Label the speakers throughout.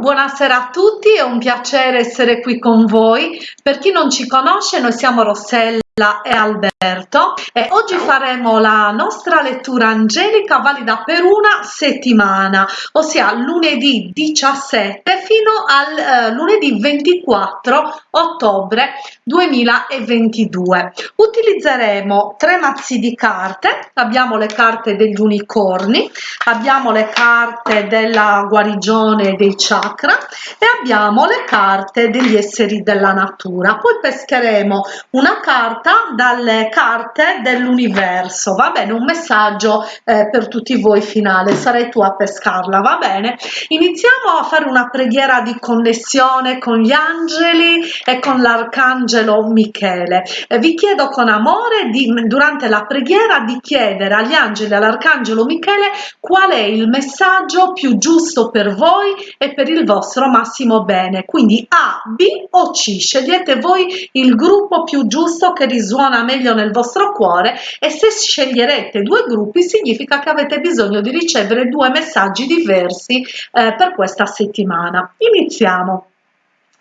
Speaker 1: Buonasera a tutti, è un piacere essere qui con voi. Per chi non ci conosce, noi siamo Rossella e Alberto e oggi faremo la nostra lettura angelica valida per una settimana, ossia lunedì 17 fino al eh, lunedì 24 ottobre 2022. Utilizzeremo tre mazzi di carte, abbiamo le carte degli unicorni, abbiamo le carte della guarigione dei chakra e abbiamo le carte degli esseri della natura. Poi pescheremo una carta dalle carte dell'universo. Va bene un messaggio eh, per tutti voi finale. Sarai tu a pescarla va bene? Iniziamo a fare una preghiera di connessione con gli angeli e con l'arcangelo michele. Eh, vi chiedo con amore di, durante la preghiera di chiedere agli angeli e all'arcangelo michele qual è il messaggio più giusto per voi e per il vostro massimo bene. Quindi a b o c. Scegliete voi il gruppo più giusto che risuona meglio nel vostro cuore e se sceglierete due gruppi significa che avete bisogno di ricevere due messaggi diversi eh, per questa settimana. Iniziamo.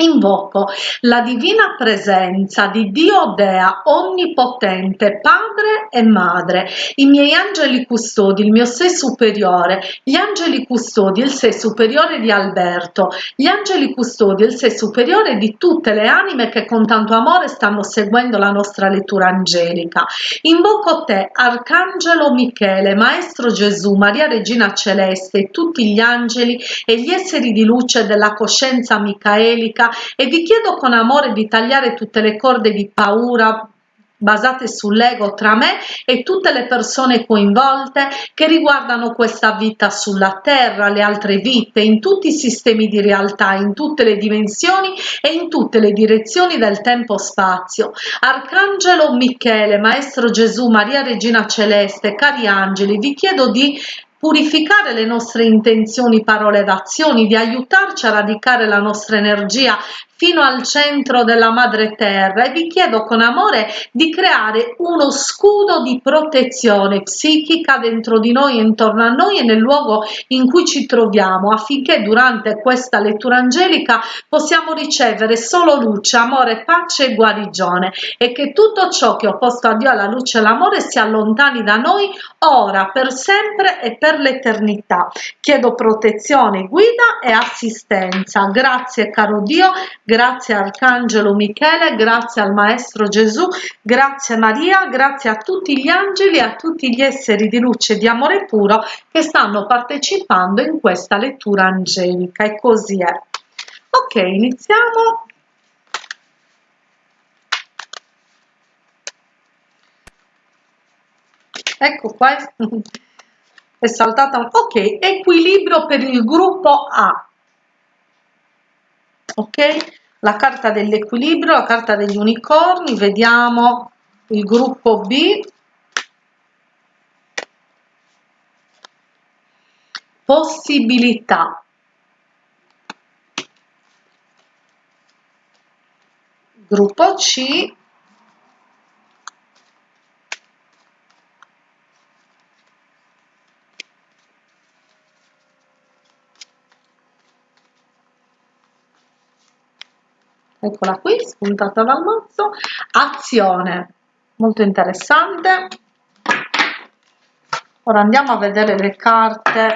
Speaker 1: Invoco la divina presenza di Dio Dea Onnipotente, Padre e Madre, i miei angeli custodi, il mio sé superiore, gli angeli custodi, il sé superiore di Alberto, gli angeli custodi, il sé superiore di tutte le anime che con tanto amore stanno seguendo la nostra lettura angelica. Invoco te, Arcangelo Michele, Maestro Gesù, Maria Regina Celeste, tutti gli angeli e gli esseri di luce della coscienza micaelica e vi chiedo con amore di tagliare tutte le corde di paura basate sull'ego tra me e tutte le persone coinvolte che riguardano questa vita sulla terra, le altre vite, in tutti i sistemi di realtà, in tutte le dimensioni e in tutte le direzioni del tempo-spazio. Arcangelo Michele, Maestro Gesù, Maria Regina Celeste, cari angeli, vi chiedo di purificare le nostre intenzioni, parole ed azioni, di aiutarci a radicare la nostra energia fino al centro della madre terra e vi chiedo con amore di creare uno scudo di protezione psichica dentro di noi, intorno a noi e nel luogo in cui ci troviamo affinché durante questa lettura angelica possiamo ricevere solo luce, amore, pace e guarigione e che tutto ciò che ho posto a Dio alla luce e all'amore si allontani da noi ora, per sempre e per l'eternità. Chiedo protezione, guida e assistenza. Grazie caro Dio grazie Arcangelo Michele, grazie al Maestro Gesù, grazie Maria, grazie a tutti gli angeli e a tutti gli esseri di luce e di amore puro che stanno partecipando in questa lettura angelica e così è. Ok, iniziamo. Ecco qua, è saltata, ok, equilibrio per il gruppo A. Ok, la carta dell'equilibrio, la carta degli unicorni, vediamo il gruppo B, possibilità. Gruppo C, eccola qui spuntata dal mazzo azione molto interessante. Ora andiamo a vedere le carte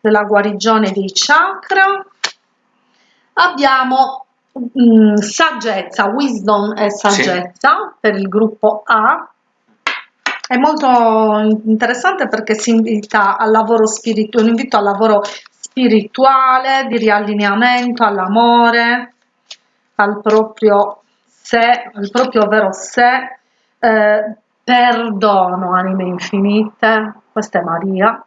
Speaker 1: della guarigione dei chakra. Abbiamo mh, mm, saggezza wisdom e saggezza sì. per il gruppo A. È molto interessante perché si invita al lavoro spirituale, un invito al lavoro spirituale, di riallineamento, all'amore, al proprio sé, al proprio vero sé, eh, perdono anime infinite, questa è Maria,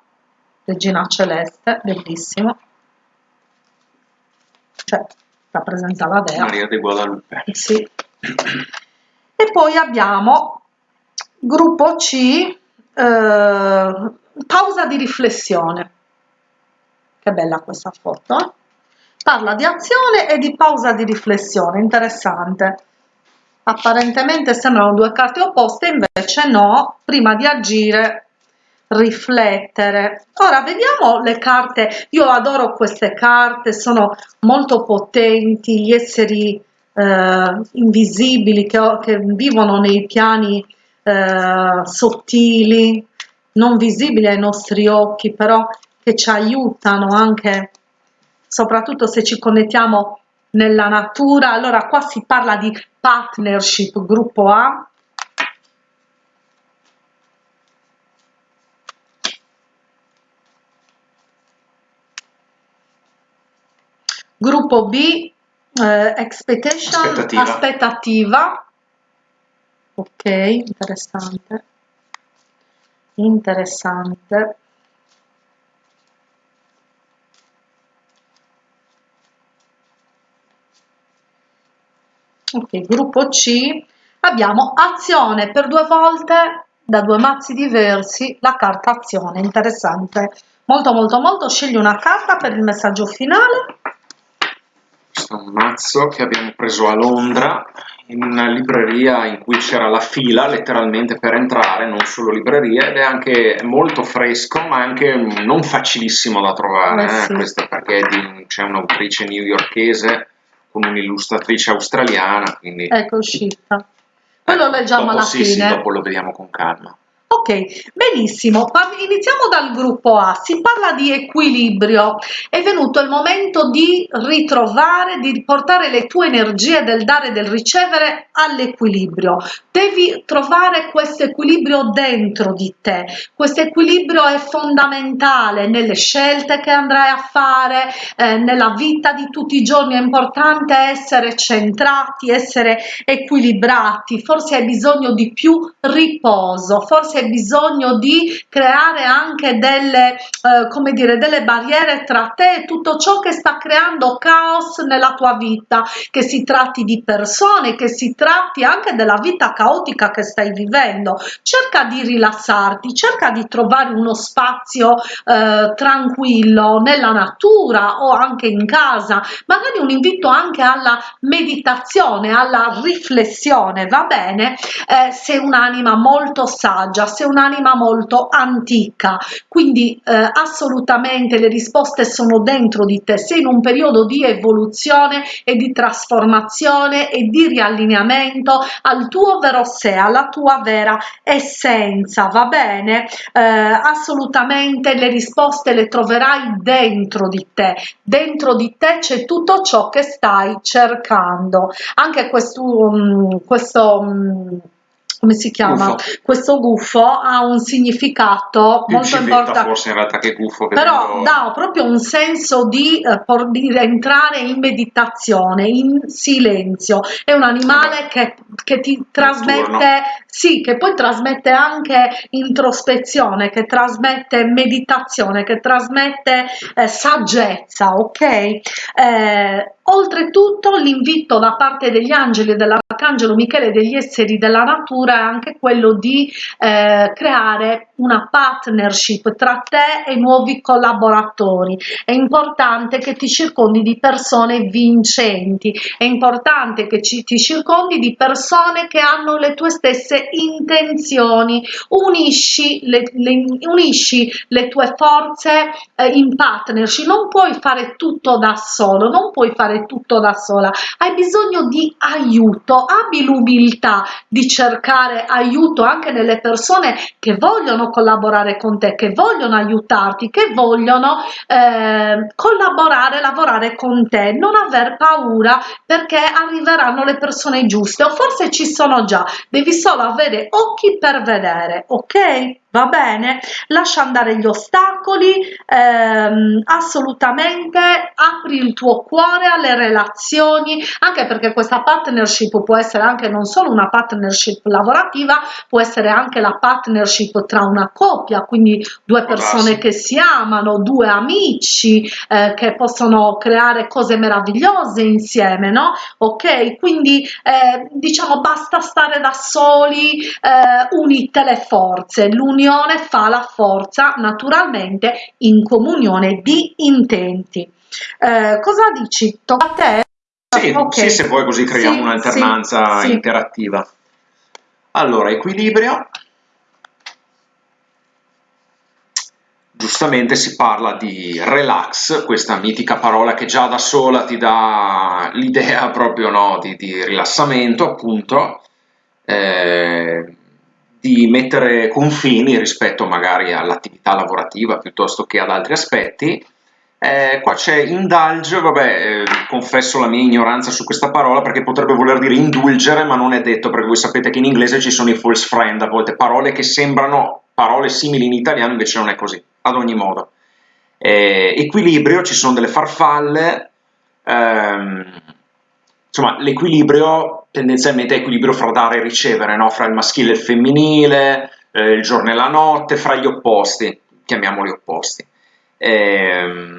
Speaker 1: regina celeste, bellissimo, cioè rappresenta la Dea.
Speaker 2: Maria di Guadalupe.
Speaker 1: Sì. E poi abbiamo gruppo C, eh, pausa di riflessione. Che bella questa foto, eh? Parla di azione e di pausa di riflessione, interessante. Apparentemente sembrano due carte opposte, invece no, prima di agire riflettere ora vediamo le carte io adoro queste carte sono molto potenti gli esseri eh, invisibili che, che, vivono nei piani eh, sottili non visibili ai nostri occhi però che ci aiutano anche soprattutto se ci connettiamo nella natura. Allora qua si parla di partnership gruppo A. Gruppo B eh, expectation aspettativa. aspettativa. Ok interessante. Interessante ok gruppo C. Abbiamo azione per due volte da due mazzi diversi la carta azione interessante. Molto molto molto scegli una carta per il messaggio finale.
Speaker 2: Questo è un mazzo che abbiamo preso a Londra in una libreria in cui c'era la fila letteralmente per entrare, non solo libreria, ed è anche molto fresco ma anche non facilissimo da trovare, eh, sì. questo perché c'è un'autrice newyorkese con un'illustratrice australiana, quindi...
Speaker 1: Ecco uscita. Poi lo leggiamo
Speaker 2: dopo,
Speaker 1: alla
Speaker 2: sì,
Speaker 1: fine.
Speaker 2: Sì, dopo lo vediamo con calma.
Speaker 1: Ok, benissimo, iniziamo dal gruppo A, si parla di equilibrio, è venuto il momento di ritrovare, di portare le tue energie del dare e del ricevere all'equilibrio, devi trovare questo equilibrio dentro di te, questo equilibrio è fondamentale nelle scelte che andrai a fare, eh, nella vita di tutti i giorni, è importante essere centrati, essere equilibrati, forse hai bisogno di più riposo, forse hai bisogno di creare anche delle, eh, come dire, delle barriere tra te e tutto ciò che sta creando caos nella tua vita, che si tratti di persone, che si tratti anche della vita caotica che stai vivendo. Cerca di rilassarti, cerca di trovare uno spazio eh, tranquillo nella natura o anche in casa, magari un invito anche alla meditazione, alla riflessione, va bene? Eh, sei un'anima molto saggia, sei un'anima molto antica, quindi eh, assolutamente le risposte sono dentro di te, sei in un periodo di evoluzione e di trasformazione e di riallineamento al tuo vero sé, alla tua vera essenza, va bene? Eh, assolutamente le risposte le troverai dentro di te, dentro di te c'è tutto ciò che stai cercando. Anche questo, um, questo um, come si chiama? Gufo. Questo gufo ha un significato
Speaker 2: Più
Speaker 1: molto importante.
Speaker 2: forse in realtà che gufo. Che
Speaker 1: Però
Speaker 2: tengo...
Speaker 1: dà proprio un senso di, eh, di entrare in meditazione, in silenzio. È un animale che, che ti trasmette, sì, che poi trasmette anche introspezione, che trasmette meditazione, che trasmette eh, saggezza, ok? Eh, Oltretutto l'invito da parte degli angeli dell'arcangelo Michele e degli esseri della natura è anche quello di eh, creare una partnership tra te e nuovi collaboratori. È importante che ti circondi di persone vincenti, è importante che ci, ti circondi di persone che hanno le tue stesse intenzioni. Unisci le, le, unisci le tue forze eh, in partnership, non puoi fare tutto da solo, non puoi fare tutto da sola, hai bisogno di aiuto, abbi l'umiltà di cercare aiuto anche nelle persone che vogliono collaborare con te, che vogliono aiutarti, che vogliono eh, collaborare, lavorare con te, non aver paura perché arriveranno le persone giuste o forse ci sono già, devi solo avere occhi per vedere, ok? Va bene? Lascia andare gli ostacoli ehm, assolutamente apri il tuo cuore alle relazioni anche perché questa partnership può essere anche non solo una partnership lavorativa può essere anche la partnership tra una coppia quindi due persone che si amano due amici eh, che possono creare cose meravigliose insieme no? Ok? Quindi eh, diciamo basta stare da soli eh, unite le forze l'unione l'unione fa la forza naturalmente in comunione di intenti. Eh, cosa dici? Tocca a te?
Speaker 2: Sì, okay. sì, se vuoi così creiamo sì, un'alternanza sì, interattiva. Allora, equilibrio. giustamente si parla di relax, questa mitica parola che già da sola ti dà l'idea proprio no, di, di, rilassamento, appunto, eh, di mettere confini rispetto magari all'attività lavorativa piuttosto che ad altri aspetti. Eh, qua c'è indulge, vabbè, eh, confesso la mia ignoranza su questa parola perché potrebbe voler dire indulgere, ma non è detto perché voi sapete che in inglese ci sono i false friend, a volte parole che sembrano parole simili in italiano, invece non è così ad ogni modo. Eh, equilibrio, ci sono delle farfalle, ehm, insomma l'equilibrio tendenzialmente è equilibrio fra dare e ricevere, no? fra il maschile e il femminile, eh, il giorno e la notte, fra gli opposti, chiamiamoli opposti. Eh,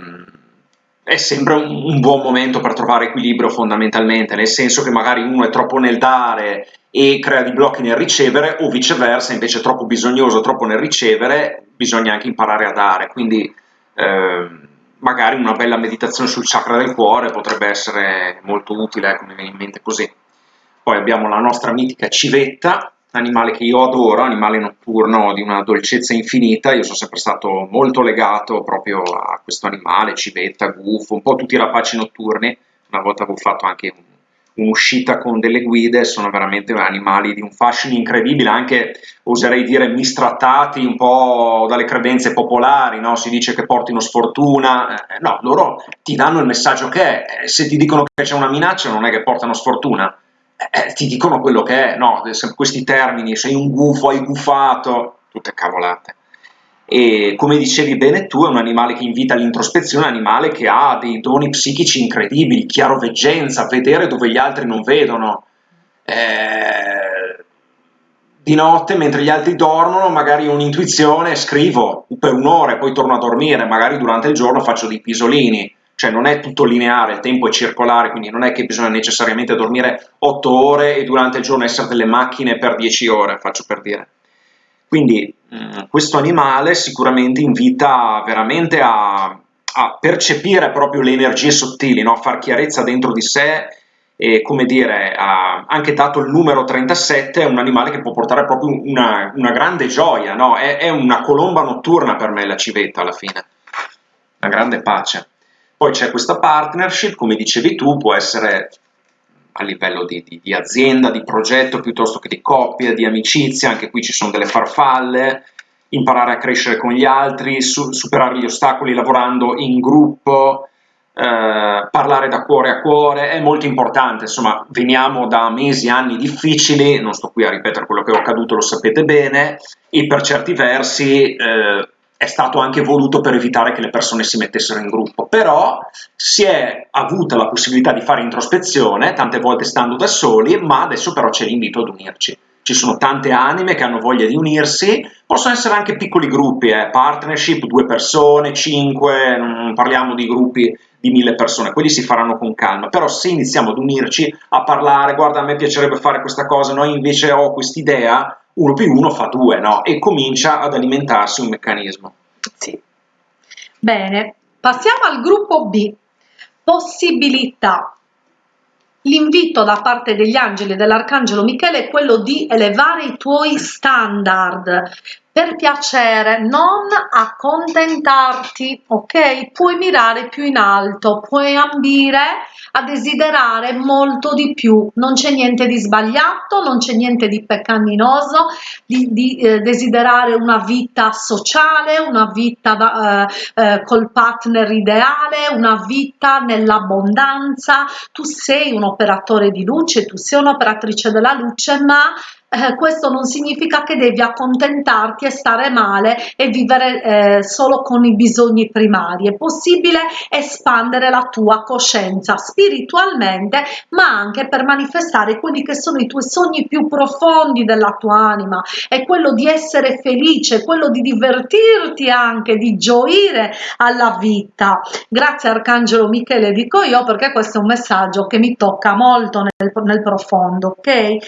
Speaker 2: è sempre un, un, buon momento per trovare equilibrio fondamentalmente, nel senso che magari uno è troppo nel dare e crea dei blocchi nel ricevere o viceversa, invece è troppo bisognoso, troppo nel ricevere, bisogna anche imparare a dare, quindi eh, magari una bella meditazione sul chakra del cuore potrebbe essere molto utile, ecco, mi viene in mente così. Poi abbiamo la nostra mitica civetta, animale che io adoro, animale notturno di una dolcezza infinita, io sono sempre stato molto legato proprio a questo animale, civetta, gufo, un po' tutti i rapaci notturni, una volta avevo fatto anche un un'uscita con delle guide, sono veramente animali di un fascino incredibile, anche oserei dire mistrattati un po' dalle credenze popolari, no? si dice che portino sfortuna, eh, no, loro ti danno il messaggio che è, se ti dicono che c'è una minaccia non è che portano sfortuna, eh, ti dicono quello che è, no? questi termini, sei un gufo, hai gufato, tutte cavolate e come dicevi bene tu è un animale che invita all'introspezione, un animale che ha dei doni psichici incredibili, chiaroveggenza, vedere dove gli altri non vedono. Eh, di notte, mentre gli altri dormono, magari ho un'intuizione, scrivo per un'ora e poi torno a dormire, magari durante il giorno faccio dei pisolini, cioè non è tutto lineare, il tempo è circolare, quindi non è che bisogna necessariamente dormire 8 ore e durante il giorno essere delle macchine per 10 ore, faccio per dire. Quindi mh, questo animale sicuramente invita veramente a, a percepire proprio le energie sottili, no? a far chiarezza dentro di sé e come dire, ha anche dato il numero 37, è un animale che può portare proprio una, una grande gioia, no? è, è, una colomba notturna per me la civetta alla fine, una grande pace. Poi c'è questa partnership, come dicevi tu, può essere a livello di, di, di, azienda, di progetto piuttosto che di coppia, di amicizia, anche qui ci sono delle farfalle, imparare a crescere con gli altri, su, superare gli ostacoli lavorando in gruppo, eh, parlare da cuore a cuore, è molto importante, insomma veniamo da mesi, anni difficili, non sto qui a ripetere quello che è accaduto, lo sapete bene, e per certi versi eh, è stato anche voluto per evitare che le persone si mettessero in gruppo, però si è avuta la possibilità di fare introspezione, tante volte stando da soli, ma adesso però c'è l'invito ad unirci. Ci sono tante anime che hanno voglia di unirsi, possono essere anche piccoli gruppi, eh, partnership, due persone, cinque, non parliamo di gruppi di mille persone, quelli si faranno con calma, però se iniziamo ad unirci, a parlare, guarda a me piacerebbe fare questa cosa, noi invece ho quest'idea, uno più uno fa due, no? E comincia ad alimentarsi un meccanismo.
Speaker 1: Sì. Bene, passiamo al gruppo B. Possibilità. L'invito da parte degli angeli e dell'arcangelo Michele è quello di elevare i tuoi standard, per piacere, non accontentarti, ok? Puoi mirare più in alto, puoi ambire a desiderare molto di più, non c'è niente di sbagliato, non c'è niente di peccaminoso, di, di eh, desiderare una vita sociale, una vita da, eh, eh, col partner ideale, una vita nell'abbondanza, tu sei un operatore di luce, tu sei un'operatrice della luce, ma eh, questo non significa che devi accontentarti e stare male e vivere eh, solo con i bisogni primari. È possibile espandere la tua coscienza spiritualmente, ma anche per manifestare quelli che sono i tuoi sogni più profondi della tua anima. È quello di essere felice, quello di divertirti anche, di gioire alla vita. Grazie Arcangelo Michele, dico io, perché questo è un messaggio che mi tocca molto nel, nel profondo, ok? Eh,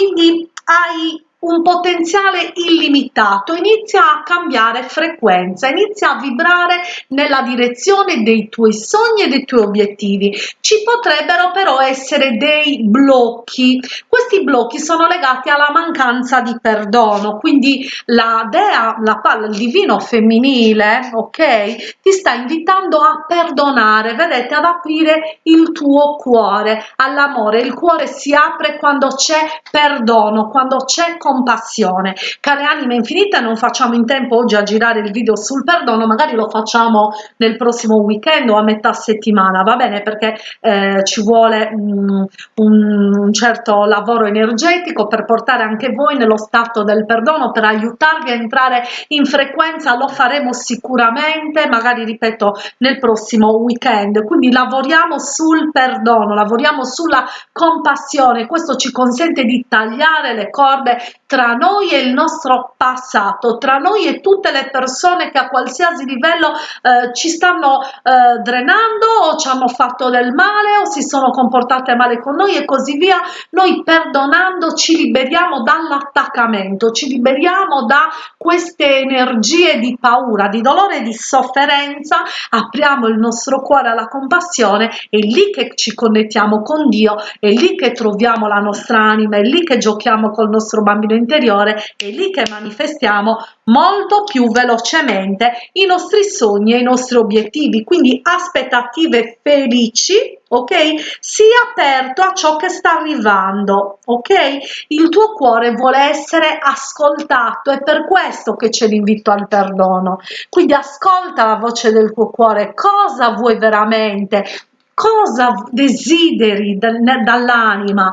Speaker 1: quindi hai un potenziale illimitato, inizia a cambiare frequenza, inizia a vibrare nella direzione dei tuoi sogni e dei tuoi obiettivi. Ci potrebbero però essere dei blocchi. Questi blocchi sono legati alla mancanza di perdono, quindi la dea, la palla, il divino femminile, ok, ti sta invitando a perdonare, vedete, ad aprire il tuo cuore all'amore. Il cuore si apre quando c'è perdono, quando c'è compassione. Care anime infinite, non facciamo in tempo oggi a girare il video sul perdono, magari lo facciamo nel prossimo weekend o a metà settimana, va bene? Perché eh, ci vuole mm, un, un certo lavoro energetico per portare anche voi nello stato del perdono, per aiutarvi a entrare in frequenza, lo faremo sicuramente, magari ripeto, nel prossimo weekend. Quindi lavoriamo sul perdono, lavoriamo sulla compassione, questo ci consente di tagliare le corde tra noi e il nostro passato, tra noi e tutte le persone che a qualsiasi livello eh, ci stanno eh, drenando o ci hanno fatto del male o si sono comportate male con noi e così via. Noi perdonando ci liberiamo dall'attaccamento, ci liberiamo da queste energie di paura, di dolore e di sofferenza, apriamo il nostro cuore alla compassione, è lì che ci connettiamo con Dio, è lì che troviamo la nostra anima, è lì che giochiamo col nostro bambino interiore, è lì che manifestiamo molto più velocemente i nostri sogni e i nostri obiettivi, quindi aspettative felici ok? Sii aperto a ciò che sta arrivando ok? Il tuo cuore vuole essere ascoltato è per questo che c'è l'invito al perdono. Quindi ascolta la voce del tuo cuore cosa vuoi veramente? Cosa desideri dall'anima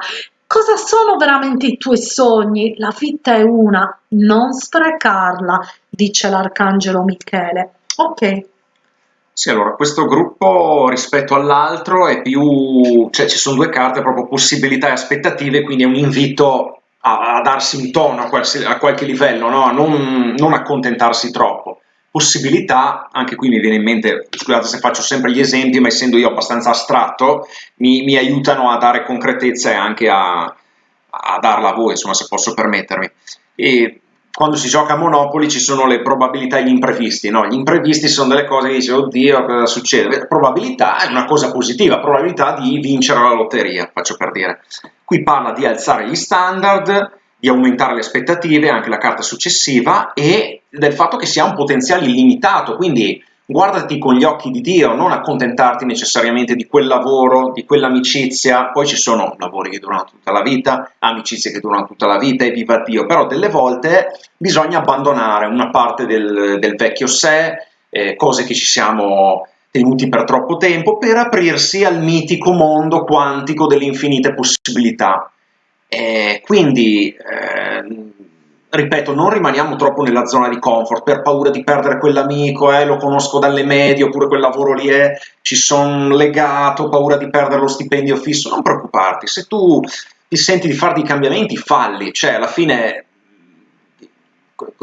Speaker 1: cosa sono veramente i tuoi sogni la vita è una non sprecarla dice l'arcangelo michele ok
Speaker 2: sì, allora, questo gruppo rispetto all'altro è più, cioè ci sono due carte, proprio possibilità e aspettative, quindi è un invito a, a darsi un tono a, qualsi, a qualche livello, no? a non, non, accontentarsi troppo. Possibilità, anche qui mi viene in mente, scusate se faccio sempre gli esempi, ma essendo io abbastanza astratto, mi, mi aiutano a dare concretezza e anche a, a darla a voi, insomma, se posso permettermi. E quando si gioca a Monopoli ci sono le probabilità e gli imprevisti, no? Gli imprevisti sono delle cose che dici, oddio, cosa succede? Probabilità è una cosa positiva, probabilità di vincere la lotteria, faccio per dire. Qui parla di alzare gli standard, di aumentare le aspettative, anche la carta successiva, e del fatto che si ha un potenziale illimitato, quindi guardati con gli occhi di Dio, non accontentarti necessariamente di quel lavoro, di quell'amicizia, poi ci sono lavori che durano tutta la vita, amicizie che durano tutta la vita e viva Dio, però delle volte bisogna abbandonare una parte del, del vecchio sé, eh, cose che ci siamo tenuti per troppo tempo, per aprirsi al mitico mondo quantico delle infinite possibilità. Eh, quindi eh, ripeto, non rimaniamo troppo nella zona di comfort per paura di perdere quell'amico, eh, lo conosco dalle medie, oppure quel lavoro lì è, eh, ci sono legato, paura di perdere lo stipendio fisso, non preoccuparti, se tu ti senti di fare dei cambiamenti, falli, cioè alla fine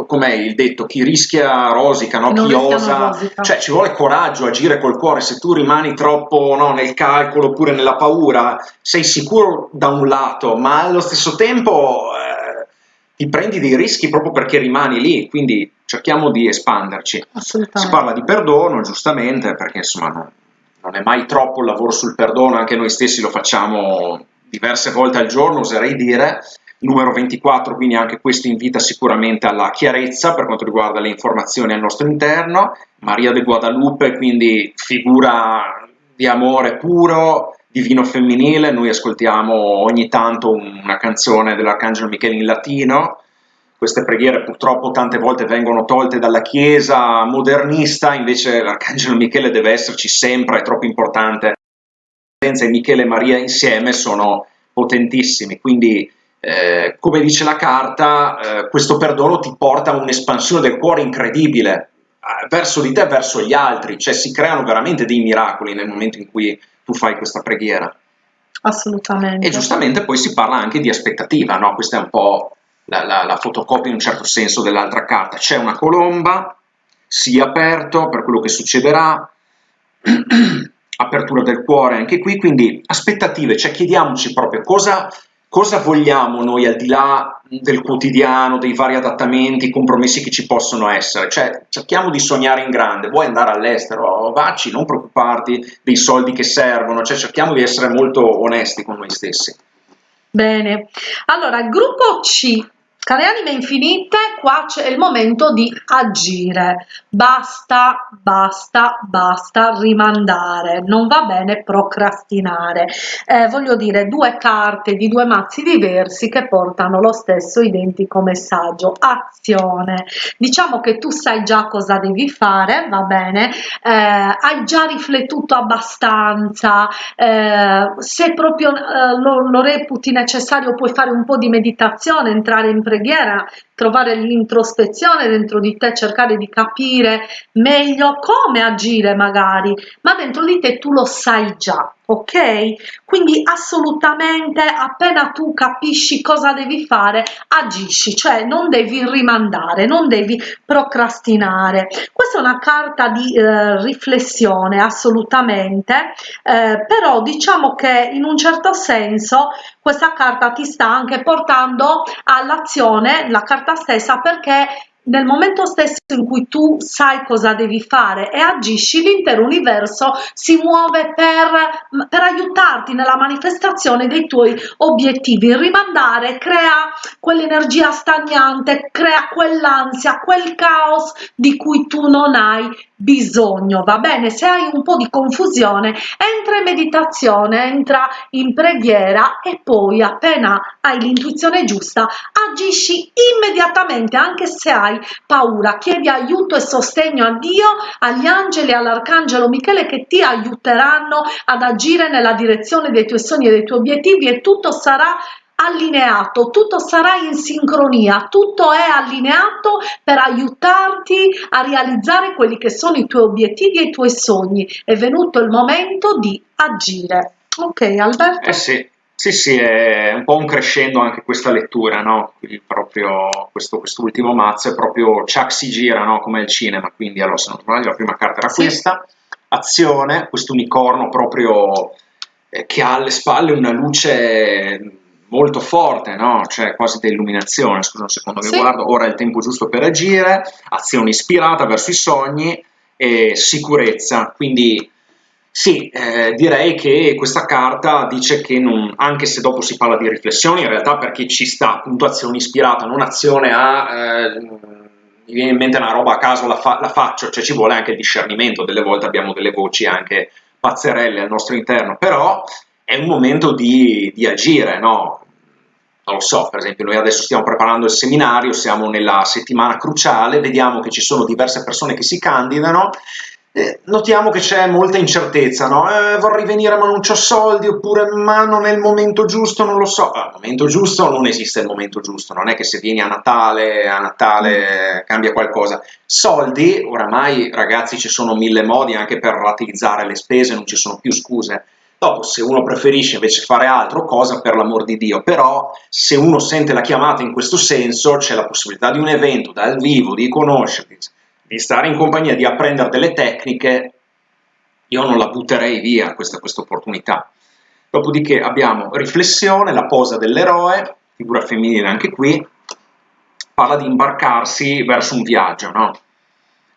Speaker 2: com'è il detto, chi rischia rosica, no? chi osa, rosica. cioè ci vuole coraggio agire col cuore, se tu rimani troppo no, nel calcolo oppure nella paura, sei sicuro da un lato, ma allo stesso tempo eh, ti prendi dei rischi proprio perché rimani lì, quindi cerchiamo di espanderci. Si parla di perdono, giustamente, perché insomma non, non è mai troppo il lavoro sul perdono, anche noi stessi lo facciamo diverse volte al giorno, oserei dire, numero 24, quindi anche questo invita sicuramente alla chiarezza per quanto riguarda le informazioni al nostro interno, Maria de Guadalupe, quindi figura di amore puro, divino femminile, noi ascoltiamo ogni tanto una canzone dell'Arcangelo Michele in latino, queste preghiere purtroppo tante volte vengono tolte dalla Chiesa modernista, invece l'Arcangelo Michele deve esserci sempre, è troppo importante. Senza Michele e Maria insieme sono potentissimi, quindi eh, come dice la carta, eh, questo perdono ti porta a un'espansione del cuore incredibile eh, verso di te verso gli altri, cioè si creano veramente dei miracoli nel momento in cui tu fai questa preghiera.
Speaker 1: Assolutamente.
Speaker 2: E giustamente poi si parla anche di aspettativa, no? Questa è un po' la, la, la fotocopia in un certo senso dell'altra carta. C'è una colomba, sii aperto per quello che succederà, apertura del cuore anche qui, quindi aspettative, cioè chiediamoci proprio cosa, cosa vogliamo noi al di là del quotidiano, dei vari adattamenti, compromessi che ci possono essere? Cioè, cerchiamo di sognare in grande, vuoi andare all'estero, vacci, non preoccuparti dei soldi che servono, cioè cerchiamo di essere molto onesti con noi stessi.
Speaker 1: Bene, allora gruppo C Care anime infinite, qua c'è il momento di agire. Basta, basta, basta rimandare. Non va bene procrastinare. Eh, voglio dire, due carte di due mazzi diversi che portano lo stesso identico messaggio. Azione. Diciamo che tu sai già cosa devi fare, va bene? Eh, hai già riflettuto abbastanza. Eh, se proprio eh, lo, lo reputi necessario puoi fare un po' di meditazione, entrare in preghiera, trovare l'introspezione dentro di te, cercare di capire meglio come agire magari, ma dentro di te tu lo sai già, ok? Quindi assolutamente appena tu capisci cosa devi fare, agisci, cioè non devi rimandare, non devi procrastinare. Questa è una carta di eh, riflessione assolutamente, eh, però diciamo che in un certo senso questa carta ti sta anche portando all'azione, la carta stessa, perché nel momento stesso in cui tu sai cosa devi fare e agisci, l'intero universo si muove per, per, aiutarti nella manifestazione dei tuoi obiettivi. Rimandare crea quell'energia stagnante, crea quell'ansia, quel caos di cui tu non hai bisogno, va bene? Se hai un po' di confusione, entra in meditazione, entra in preghiera e poi appena hai l'intuizione giusta, agisci immediatamente, anche se hai paura. Chiedi aiuto e sostegno a Dio, agli angeli e all'arcangelo Michele che ti aiuteranno ad agire nella direzione dei tuoi sogni e dei tuoi obiettivi e tutto sarà allineato, tutto sarà in sincronia, tutto è allineato per aiutarti a realizzare quelli che sono i tuoi obiettivi e i tuoi sogni. È venuto il momento di agire. Ok, Alberto?
Speaker 2: Eh sì. Sì, sì, è un po' un crescendo anche questa lettura, no? Quindi proprio questo, quest'ultimo mazzo è proprio Chuck si gira, no? Come il cinema, quindi allora se non sbaglio la prima carta era sì. questa, azione, questo unicorno proprio eh, che ha alle spalle una luce molto forte, no? Cioè quasi da illuminazione, scusa un secondo che sì. guardo, ora è il tempo giusto per agire, azione ispirata verso i sogni e sicurezza, quindi sì, eh, direi che questa carta dice che non, anche se dopo si parla di riflessioni, in realtà perché ci sta appunto azione ispirata, non azione a... Eh, mi viene in mente una roba a caso, la, fa, la faccio, cioè ci vuole anche il discernimento, delle volte abbiamo delle voci anche pazzerelle al nostro interno, però è un momento di, di agire, no? non lo so, per esempio noi adesso stiamo preparando il seminario, siamo nella settimana cruciale, vediamo che ci sono diverse persone che si candidano, eh, notiamo che c'è molta incertezza, no? Eh, vorrei venire ma non ho soldi, oppure ma non è il momento giusto, non lo so. Al momento giusto non esiste il momento giusto, non è che se vieni a Natale, a Natale cambia qualcosa. Soldi, oramai ragazzi ci sono mille modi anche per rateizzare le spese, non ci sono più scuse Dopo, se uno preferisce invece fare altro, cosa per l'amor di Dio, però se uno sente la chiamata in questo senso, c'è la possibilità di un evento dal vivo, di conoscerti, di stare in compagnia, di apprendere delle tecniche, io non la butterei via questa, questa opportunità. Dopodiché abbiamo riflessione, la posa dell'eroe, figura femminile anche qui, parla di imbarcarsi verso un viaggio, no?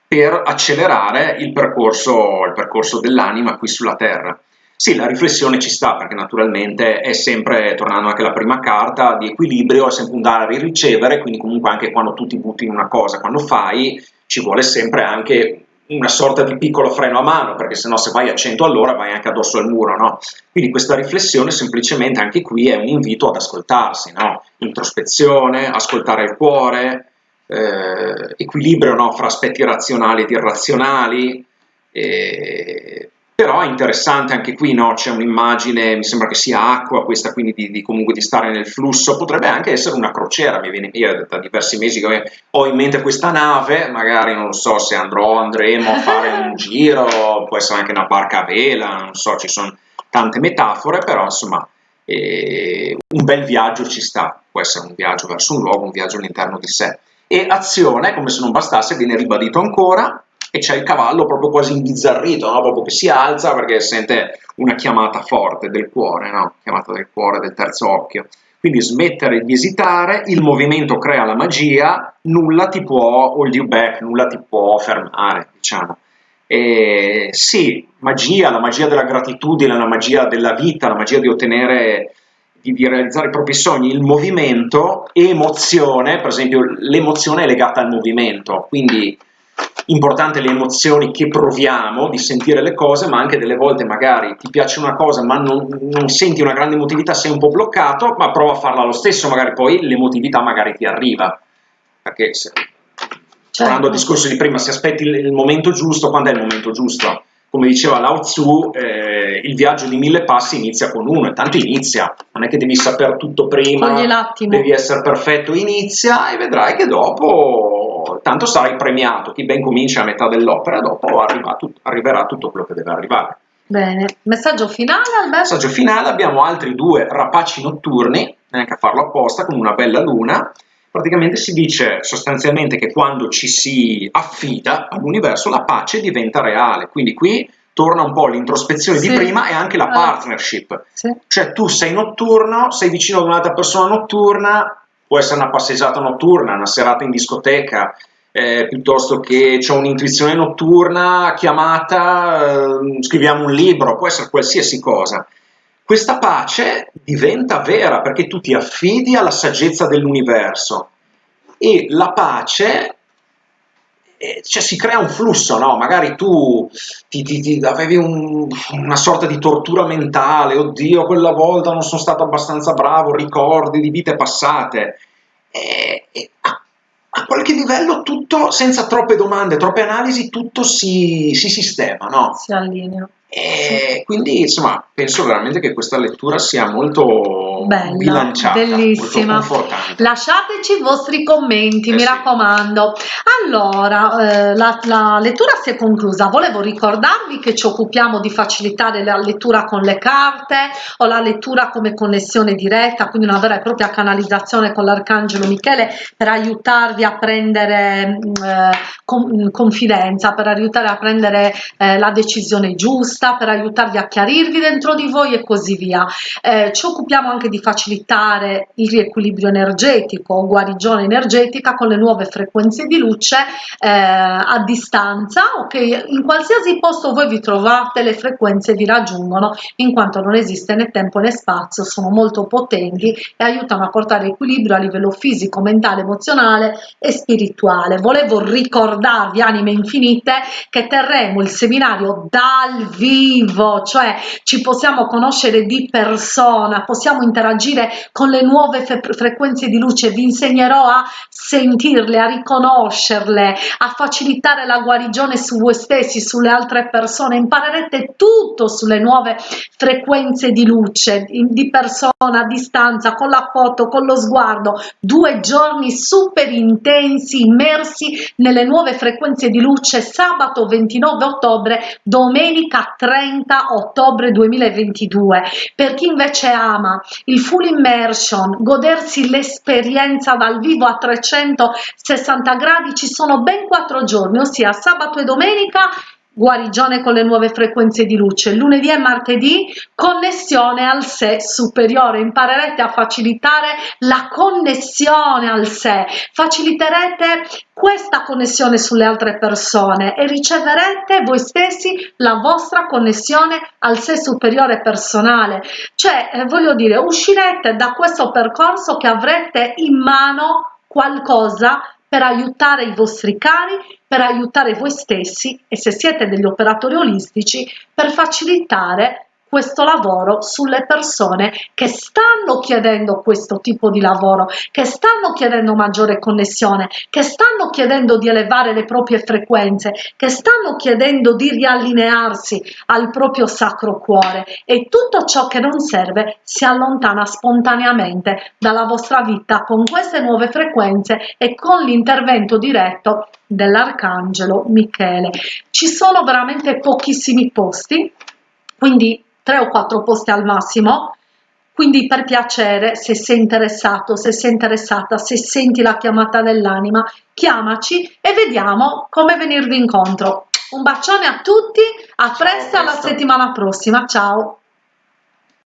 Speaker 2: per accelerare il percorso, il percorso dell'anima qui sulla Terra. Sì, la riflessione ci sta perché naturalmente è sempre, tornando anche alla prima carta, di equilibrio, è sempre un dare e ricevere, quindi comunque anche quando tu ti butti in una cosa, quando fai, ci vuole sempre anche una sorta di piccolo freno a mano, perché sennò se vai a 100 all'ora vai anche addosso al muro, no? Quindi questa riflessione semplicemente anche qui è un invito ad ascoltarsi, no? Introspezione, ascoltare il cuore, eh, equilibrio no? fra aspetti razionali ed irrazionali, eh, però è interessante anche qui, no? c'è un'immagine, mi sembra che sia acqua questa, quindi di, di, comunque di stare nel flusso, potrebbe anche essere una crociera, mi viene io da diversi mesi che ho in mente questa nave, magari non lo so se andrò, andremo a fare un giro, può essere anche una barca a vela, non so, ci sono tante metafore, però insomma eh, un bel viaggio ci sta, può essere un viaggio verso un luogo, un viaggio all'interno di sé. E azione, come se non bastasse, viene ribadito ancora, e c'è il cavallo proprio quasi imbizzarrito, no? proprio che si alza perché sente una chiamata forte del cuore, no? chiamata del cuore, del terzo occhio. Quindi smettere di esitare, il movimento crea la magia, nulla ti può hold you back, nulla ti può fermare, diciamo. E sì, magia, la magia della gratitudine, la magia della vita, la magia di ottenere, di realizzare i propri sogni, il movimento, emozione, per esempio l'emozione è legata al movimento, quindi importante le emozioni che proviamo di sentire le cose, ma anche delle volte magari ti piace una cosa ma non, non senti una grande emotività, sei un po' bloccato, ma prova a farla lo stesso, magari poi l'emotività magari ti arriva. Perché se, certo. tornando al discorso di prima, se aspetti il, il momento giusto, quando è il momento giusto? Come diceva Lao Tzu, eh, il viaggio di mille passi inizia con uno, e tanto inizia, non è che devi sapere tutto prima, devi essere perfetto, inizia e vedrai che dopo tanto sarai premiato, chi ben comincia a metà dell'opera, dopo arriva tut arriverà tutto quello che deve arrivare.
Speaker 1: Bene, messaggio finale Alberto?
Speaker 2: Messaggio finale, abbiamo altri due rapaci notturni, neanche a farlo apposta, con una bella luna, praticamente si dice sostanzialmente che quando ci si affida all'universo la pace diventa reale, quindi qui torna un po' l'introspezione sì. di prima e anche la partnership, sì. cioè tu sei notturno, sei vicino ad un'altra persona notturna, può essere una passeggiata notturna, una serata in discoteca, eh, piuttosto che c'è un'intuizione notturna, chiamata, eh, scriviamo un libro, può essere qualsiasi cosa. Questa pace diventa vera perché tu ti affidi alla saggezza dell'universo e la pace cioè si crea un flusso, no? Magari tu ti, ti, ti avevi un, una sorta di tortura mentale, oddio, quella volta non sono stato abbastanza bravo, ricordi di vite passate. E, e a, a, qualche livello tutto, senza troppe domande, troppe analisi, tutto si, si sistema, no?
Speaker 1: Si allinea.
Speaker 2: E quindi insomma penso veramente che questa lettura sia molto
Speaker 1: Bella,
Speaker 2: bilanciata,
Speaker 1: bellissima.
Speaker 2: Molto
Speaker 1: Lasciateci i vostri commenti, eh mi sì. raccomando. Allora, eh, la, la, lettura si è conclusa. Volevo ricordarvi che ci occupiamo di facilitare la lettura con le carte o la lettura come connessione diretta, quindi una vera e propria canalizzazione con l'Arcangelo Michele per aiutarvi a prendere mm, eh, con, confidenza, per aiutare a prendere eh, la decisione giusta giusta per aiutarvi a chiarirvi dentro di voi e così via. Eh, ci occupiamo anche di facilitare il riequilibrio energetico o guarigione energetica con le nuove frequenze di luce eh, a distanza ok in qualsiasi posto voi vi trovate le frequenze vi raggiungono in quanto non esiste né tempo né spazio sono molto potenti e aiutano a portare equilibrio a livello fisico mentale emozionale e spirituale volevo ricordarvi anime infinite che terremo il seminario dal vivo vivo, cioè ci possiamo conoscere di persona, possiamo interagire con le nuove frequenze di luce, vi insegnerò a sentirle, a riconoscerle, a facilitare la guarigione su voi stessi, sulle altre persone, imparerete tutto sulle nuove frequenze di luce, di persona, a distanza, con la foto, con lo sguardo, due giorni super intensi, immersi nelle nuove frequenze di luce, sabato 29 ottobre, domenica 30 ottobre 2022 per chi invece ama il full immersion godersi l'esperienza dal vivo a 360 gradi ci sono ben quattro giorni ossia sabato e domenica guarigione con le nuove frequenze di luce. Lunedì e martedì connessione al sé superiore, imparerete a facilitare la connessione al sé, faciliterete questa connessione sulle altre persone e riceverete voi stessi la vostra connessione al sé superiore personale. Cioè, eh, voglio dire, uscirete da questo percorso che avrete in mano qualcosa per aiutare i vostri cari, per aiutare voi stessi e se siete degli operatori olistici per facilitare questo lavoro sulle persone che stanno chiedendo questo tipo di lavoro, che stanno chiedendo maggiore connessione, che stanno chiedendo di elevare le proprie frequenze, che stanno chiedendo di riallinearsi al proprio sacro cuore e tutto ciò che non serve si allontana spontaneamente dalla vostra vita con queste nuove frequenze e con l'intervento diretto dell'arcangelo Michele. Ci sono veramente pochissimi posti, quindi tre o quattro posti al massimo, quindi per piacere, se sei interessato, se sei interessata, se senti la chiamata dell'anima, chiamaci e vediamo come venirvi incontro. Un bacione a tutti, a presto, alla settimana prossima, ciao!